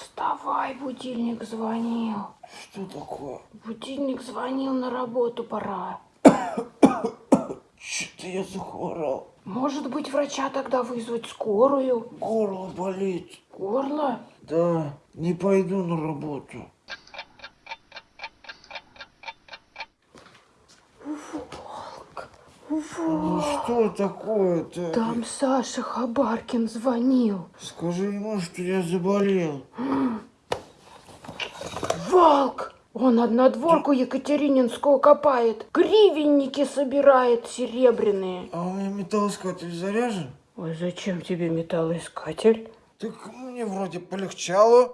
Вставай, будильник звонил. Что такое? Будильник звонил, на работу пора. Что-то я захворал. Может быть, врача тогда вызвать скорую? Горло болит. Горло? Да, не пойду на работу. Ну что такое-то? Там Саша Хабаркин звонил. Скажи ему, что я заболел. Волк! Он однодворку Екатерининскую копает. Гривенники собирает серебряные. А у меня металлоискатель заряжен? Ой, зачем тебе металлоискатель? Так мне вроде полегчало.